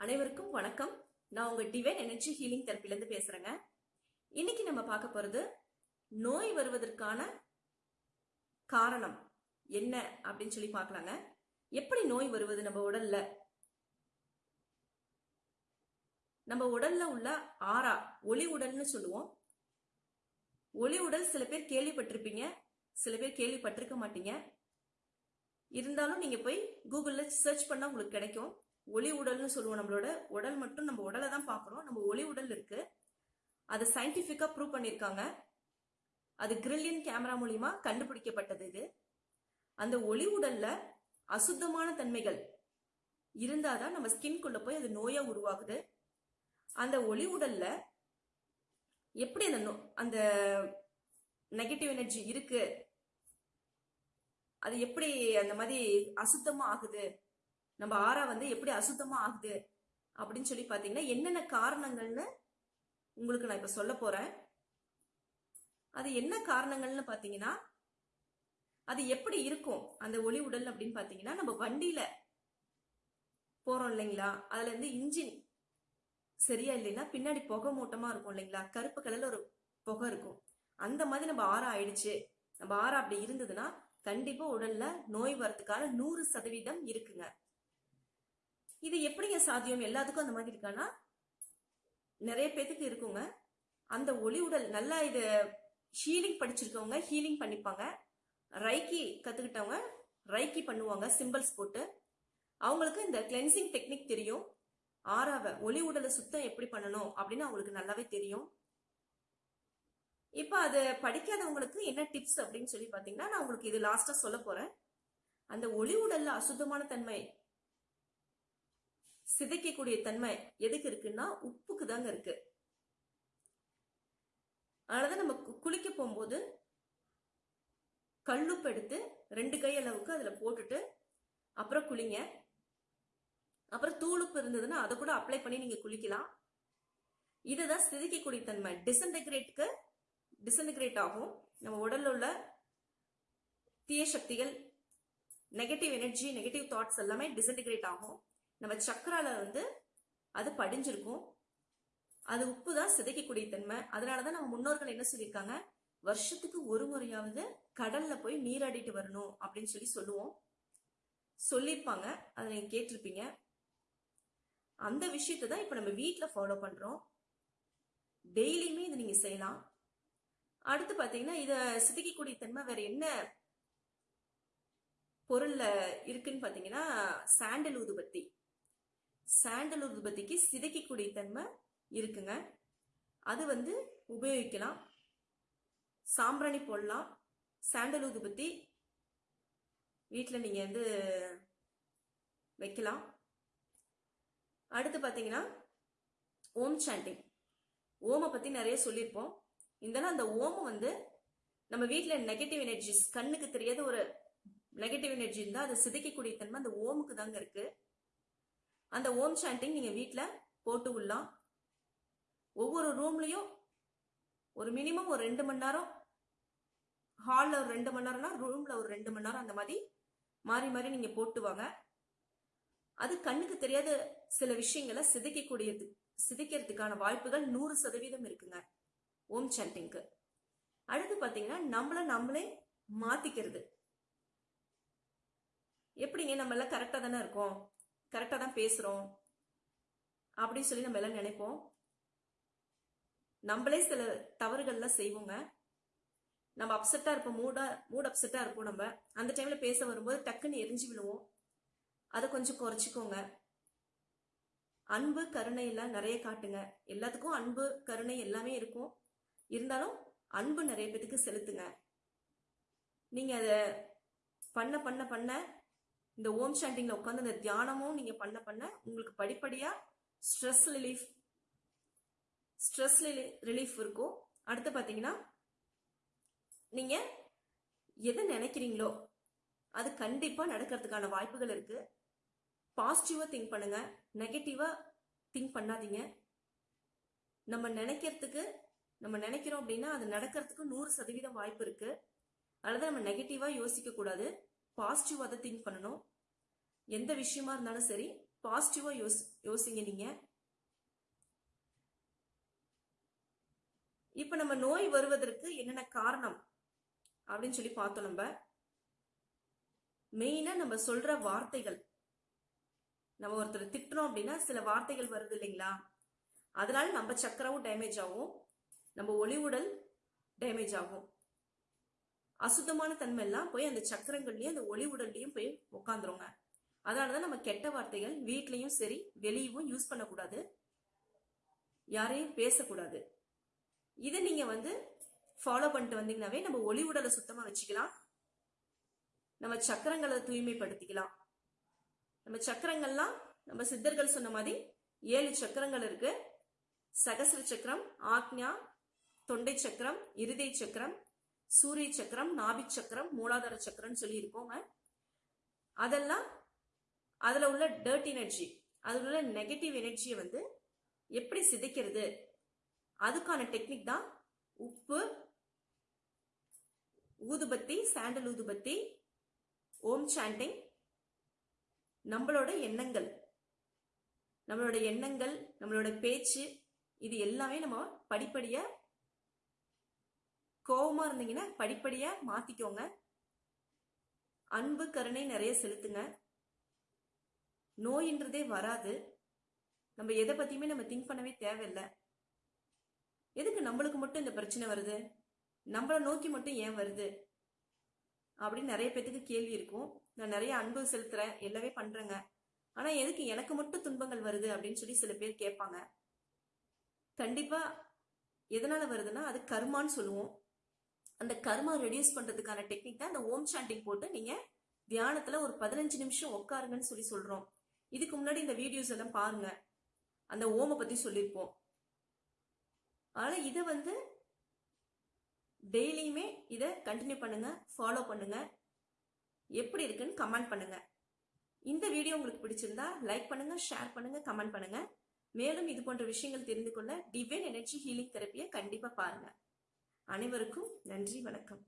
அனைவருக்கும் வணக்கம். நான் உங்க டிவைன் எனர்ஜி ஹீலிங் தெரப்பிலேருந்து பேசுறேங்க. இன்னைக்கு நம்ம பார்க்க போறது நோய் வருவதற்கான காரணம் என்ன அப்படின்னு சொல்லி பார்க்கலாங்க. எப்படி நோய் வருவது நம்ம உடல்ல? நம்ம உடல்ல உள்ள ஆறா ஒளி உடல்னு சொல்லுவோம். ஒளி உடல் சில பேர் கேள்விப்பட்டிருப்பீங்க சில பேர் கேள்விப்பட்டிருக்க மாட்டீங்க. இருந்தாலும் நீங்க போய் கூகுள்ல சர்ச் பண்ணா உங்களுக்கு கிடைக்கும். ஒளி உடல்னு சொல்லுவோம் நம்மளோட. உடல் மட்டும் நம்ம உடலை தான் பார்க்குறோம். நம்ம ஒளி உடல் இருக்கு. அதை சயின்டிஃபிக்காக ப்ரூவ் பண்ணியிருக்காங்க. அது கிரில்லியன் கேமரா மூலியமா கண்டுபிடிக்கப்பட்டது இது. அந்த ஒளி உடல்ல அசுத்தமான தன்மைகள் இருந்தாதான் நம்ம ஸ்கின்குள்ள போய் அது நோயா உருவாகுது. அந்த ஒளி உடல்ல எப்படி அந்த நோ- அந்த நெகட்டிவ் எனர்ஜி இருக்கு? அது எப்படி அந்த மாதிரி அசுத்தமா ஆகுது? நம்ம ஆறா வந்து எப்படி அசுத்தமா ஆகுது அப்படின்னு சொல்லி பாத்தீங்கன்னா என்னென்ன காரணங்கள்னு உங்களுக்கு நான் இப்ப சொல்ல போறேன். அது என்ன காரணங்கள்னு பாத்தீங்கன்னா அது எப்படி இருக்கும்? அந்த ஒளி உடல் அப்படின்னு பாத்தீங்கன்னா நம்ம வண்டியில போறோம் இல்லைங்களா? அதுல இருந்து இன்ஜின் சரியா இல்லைன்னா பின்னாடி புகை மூட்டமா இருக்கும் இல்லைங்களா? கருப்பு கலர்ல ஒரு புகை இருக்கும். அந்த மாதிரி நம்ம ஆறா ஆயிடுச்சு. நம்ம ஆறா அப்படி இருந்ததுன்னா கண்டிப்பா உடல்ல நோய் வரதுக்கான நூறு சதவீதம் இருக்குங்க. இது எப்படிங்க சாத்தியம்? எல்லாத்துக்கும் அந்த மாதிரி இருக்கானா? நிறைய பேத்துக்கு இருக்குங்க. அந்த ஒளி உடல் நல்லா இது ஹீலிங் படிச்சிருக்கவங்க ஹீலிங் பண்ணிப்பாங்க. ரைக்கி கத்துக்கிட்டவங்க ரைக்கி பண்ணுவாங்க சிம்பிள்ஸ் போட்டு. அவங்களுக்கு இந்த கிளென்சிங் டெக்னிக் தெரியும். ஆறாவ ஒளி உடலை சுத்தம் எப்படி பண்ணணும் அப்படின்னு அவங்களுக்கு நல்லாவே தெரியும். இப்போ அது படிக்காதவங்களுக்கு என்ன டிப்ஸ் அப்படின்னு சொல்லி பார்த்தீங்கன்னா நான் உங்களுக்கு இது லாஸ்டா சொல்ல போறேன். அந்த ஒளி உடல்ல அசுத்தமான தன்மை சிதைக்கக்கூடிய தன்மை எதுக்கு இருக்குன்னா உப்புக்கு தாங்க இருக்கு. அதனாலதான் நம்ம குளிக்க போகும்போது கல்லுப்பு எடுத்து ரெண்டு கை அளவுக்கு அதுல போட்டுட்டு அப்புறம் குளிங்க. அப்புறம் தூளுப்பு இருந்ததுன்னா அதை கூட அப்ளை பண்ணி நீங்க குளிக்கலாம். இதுதான் சிதைக்கக்கூடிய தன்மை. டிசன்டெகிரேட்க்கு டிசன்டெகிரேட் ஆகும். நம்ம உடல்ல உள்ள தீய சக்திகள் நெகட்டிவ் எனர்ஜி நெகட்டிவ் தாட்ஸ் எல்லாமே டிசன்டிகிரேட் ஆகும். நம்ம சக்கரால வந்து அது படிஞ்சிருக்கும். அது உப்பு தான் சிதைக்கக்கூடிய தன்மை. அதனாலதான் நம்ம முன்னோர்கள் என்ன சொல்லியிருக்காங்க? வருஷத்துக்கு ஒரு முறையாவது கடல்ல போய் நீராடிட்டு வரணும் அப்படின்னு சொல்லி சொல்லுவோம். சொல்லியிருப்பாங்க. அதை நீங்க கேட்டிருப்பீங்க. அந்த விஷயத்தை தான் இப்ப நம்ம வீட்டுல ஃபாலோ பண்றோம். டெய்லியுமே இதை நீங்க செய்யலாம். அடுத்து பாத்தீங்கன்னா இதை சிதைக்கக்கூடிய தன்மை வேற என்ன பொருள்ல இருக்குன்னு பாத்தீங்கன்னா சாண்டல் ஊதுபத்தி சாண்டல் உற்பத்திக்கு சிதைக்கக்கூடிய தன்மை இருக்குங்க. அது வந்து உபயோகிக்கலாம். சாம்பிராணி போடலாம். சாண்டல் ஊதுபத்தி வீட்டில் நீங்கள் வந்து வைக்கலாம். அடுத்து பார்த்தீங்கன்னா ஓம் சாண்டிங் ஓமை பற்றி நிறைய சொல்லியிருப்போம். இருந்தாலும் அந்த ஓமம் வந்து நம்ம வீட்டில் நெகட்டிவ் எனர்ஜிஸ் கண்ணுக்கு தெரியாத ஒரு நெகட்டிவ் எனர்ஜி இருந்தால் அதை சிதைக்கக்கூடிய தன்மை அந்த ஓமுக்கு தாங்க இருக்குது அந்த ஓம் சாண்டிங் நீங்கள் வீட்டில் போட்டு விடலாம் ஒவ்வொரு ரூம்லையும் ஒரு மினிமம் ஒரு ரெண்டு மணி நேரம் ஹாலில் ஒரு ரெண்டு மணி நேரம்னா ரூமில் ஒரு ரெண்டு மணி நேரம் அந்த மாதிரி மாறி மாறி நீங்கள் போட்டு வாங்க அது கண்ணுக்கு தெரியாத சில விஷயங்களை சிதைக்கக்கூடியது சிதைக்கிறதுக்கான வாய்ப்புகள் நூறு சதவீதம் இருக்குங்க ஓம் சாண்டிங்க்கு அடுத்து பார்த்தீங்கன்னா நம்மள நம்மளே மாத்திக்கிறது. எப்படிங்க நம்மள கரெக்டாக தானே இருக்கோம்? கரெக்டாக தான் பேசுகிறோம் அப்படின்னு சொல்லி நம்ம எல்லாம் நினைப்போம். நம்மளே சில தவறுகள்லாம் செய்வோங்க. நம்ம அப்செட்டாக இருப்போம் மூடா மூட் அப்செட்டாக இருப்போம் நம்ம. அந்த டைமில் பேச வரும்போது டக்குன்னு எரிஞ்சு விழுவோம். அதை கொஞ்சம் குறைச்சிக்கோங்க. அன்பு கருணை எல்லாம் நிறைய காட்டுங்க. எல்லாத்துக்கும் அன்பு கருணை எல்லாமே இருக்கும். இருந்தாலும் அன்பு நிறைய பேத்துக்கு செலுத்துங்க. நீங்கள் அதை பண்ண பண்ண பண்ண இந்த ஓம் சாண்டிங்ல உட்காந்து இந்த தியானமும் நீங்க பண்ண பண்ண உங்களுக்கு படிப்படியா ஸ்ட்ரெஸ் ரிலீஃப் ஸ்ட்ரெஸ் ரிலீஃப் இருக்கும். அடுத்து பாத்தீங்கன்னா நீங்க எதை நினைக்கிறீங்களோ அது கண்டிப்பா நடக்கிறதுக்கான வாய்ப்புகள் இருக்கு. பாசிட்டிவா திங்க் பண்ணுங்க. நெகட்டிவா திங்க் பண்ணாதீங்க. நம்ம நினைக்கிறதுக்கு நம்ம நினைக்கிறோம் அப்படின்னா அது நடக்கிறதுக்கு நூறு சதவீதம் வாய்ப்பு இருக்கு. அல்லது நம்ம நெகட்டிவா யோசிக்க கூடாது பாசிட்டிவாக தான் திங்க் பண்ணணும். எந்த விஷயமா இருந்தாலும் சரி பாசிட்டிவாக யோசி யோசிங்க நீங்க. இப்ப நம்ம நோய் வருவதற்கு என்னென்ன காரணம்? அப்படின்னு சொல்லி பார்த்தோம் நம்ம. மெயினா நம்ம சொல்ற வார்த்தைகள். நம்ம ஒருத்தர் திட்டுறோம் அப்படின்னா சில வார்த்தைகள் வருது இல்லைங்களா? அதனால நம்ம சக்கரமும் டேமேஜ் ஆகும். நம்ம ஒளிவுடல் டேமேஜ் ஆகும். அசுத்தமான தன்மை எல்லாம் போய் அந்த சக்கரங்கள்லயும் அந்த ஒளிவுடல்லையும் போய் உட்காந்துருங்க அதனாலதான் நம்ம கெட்ட வார்த்தைகள் வீட்லயும் சரி வெளியவும் யூஸ் பண்ணக்கூடாது. யாரையும் பேசக்கூடாது. இதை நீங்க வந்து ஃபாலோ பண்ணிட்டு வந்தீங்கன்னாவே நம்ம ஒளி உடலை சுத்தமா வச்சுக்கலாம். நம்ம சக்கரங்களை தூய்மைப்படுத்திக்கலாம். நம்ம சக்கரங்கள்லாம் நம்ம சித்தர்கள் சொன்ன மாதிரி ஏழு சக்கரங்கள் இருக்கு. சகசர சக்கரம் ஆக்ஞா தொண்டை சக்கரம் இருதய சக்கரம் சூரிய சக்கரம் நாபி சக்கரம் மூலாதார சக்கரம்னு சொல்லி இருக்கோங்க அதெல்லாம் அதுல உள்ள டர்ட் எனர்ஜி அதுல உள்ள நெகட்டிவ் எனர்ஜியை வந்து எப்படி சிதைக்கிறது? அதுக்கான டெக்னிக் தான் உப்பு ஊதுபத்தி சாண்டல் ஊதுபத்தி ஓம் சாண்டிங் நம்மளோட எண்ணங்கள். நம்மளோட எண்ணங்கள் நம்மளோட பேச்சு இது எல்லாமே நம்ம படிப்படியாக கோவமா இருந்தீங்கன்னா படிப்படியா மாத்திக்கோங்க. அன்பு கருணை நிறைய செலுத்துங்க. நோயின்றதே வராது. நம்ம எதை பத்தியுமே நம்ம திங்க் பண்ணவே தேவையில்லை. எதுக்கு நம்மளுக்கு மட்டும் இந்த பிரச்சனை வருது? நம்மளை நோக்கி மட்டும் ஏன் வருது? அப்படின்னு நிறைய பேத்துக்கு கேள்வி இருக்கும். நான் நிறைய அன்பு செலுத்துறேன் எல்லாமே பண்றேங்க. ஆனா எதுக்கு எனக்கு மட்டும் துன்பங்கள் வருது அப்படின்னு சொல்லி சில பேர் கேட்பாங்க. கண்டிப்பா எதனால வருதுன்னா அது கர்மான்னு சொல்லுவோம். அந்த கர்மா ரெடியூஸ் பண்றதுக்கான டெக்னிக் தான் அந்த ஓம் சாண்டிங் போட்டு நீங்க தியானத்துல ஒரு பதினஞ்சு நிமிஷம் உட்காருங்கன்னு சொல்லி சொல்றோம். இதுக்கு முன்னாடி இந்த வீடியோஸ் எல்லாம் பாருங்க. அந்த ஓமை பத்தி சொல்லியிருப்போம். ஆனா இதை வந்து டெய்லியுமே இதை கண்டினியூ பண்ணுங்க ஃபாலோ பண்ணுங்க. எப்படி இருக்குன்னு கமெண்ட் பண்ணுங்க. இந்த வீடியோ உங்களுக்கு பிடிச்சிருந்தா லைக் பண்ணுங்க ஷேர் பண்ணுங்க கமெண்ட் பண்ணுங்க. மேலும் இது போன்ற விஷயங்கள் தெரிந்து கொள்ள டிவைன் எனர்ஜி ஹீலிங் தெரப்பியை கண்டிப்பா பாருங்க. அனைவருக்கும் நன்றி வணக்கம்.